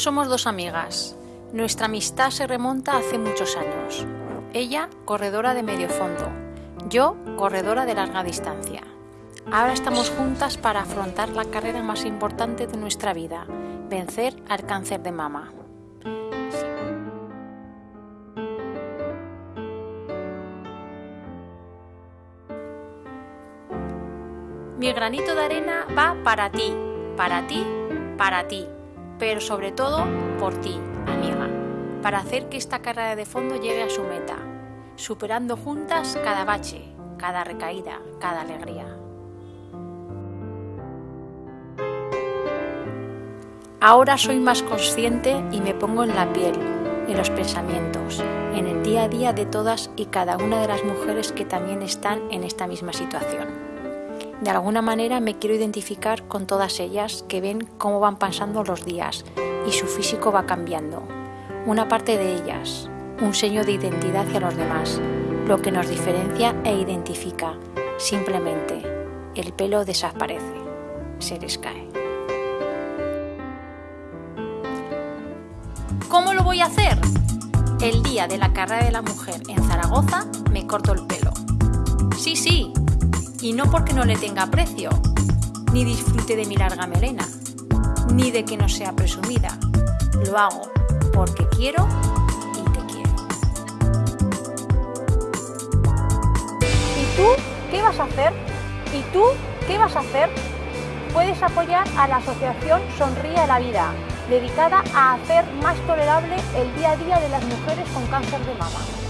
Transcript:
Somos dos amigas. Nuestra amistad se remonta hace muchos años. Ella, corredora de medio fondo. Yo, corredora de larga distancia. Ahora estamos juntas para afrontar la carrera más importante de nuestra vida, vencer al cáncer de mama. Mi granito de arena va para ti, para ti, para ti, pero sobre todo por ti, amiga, para hacer que esta carrera de fondo llegue a su meta, superando juntas cada bache, cada recaída, cada alegría. Ahora soy más consciente y me pongo en la piel, en los pensamientos, en el día a día de todas y cada una de las mujeres que también están en esta misma situación. De alguna manera me quiero identificar con todas ellas que ven cómo van pasando los días y su físico va cambiando. Una parte de ellas, un sello de identidad hacia los demás, lo que nos diferencia e identifica. Simplemente, el pelo desaparece, se les cae. ¿Cómo lo voy a hacer? El día de la carrera de la mujer en Zaragoza me corto el pelo. Sí, sí, y no porque no le tenga precio, ni disfrute de mi larga melena, ni de que no sea presumida. Lo hago porque quiero y te quiero. ¿Y tú qué vas a hacer? ¿Y tú qué vas a hacer? Puedes apoyar a la asociación Sonríe a la Vida, dedicada a hacer más tolerable el día a día de las mujeres con cáncer de mama.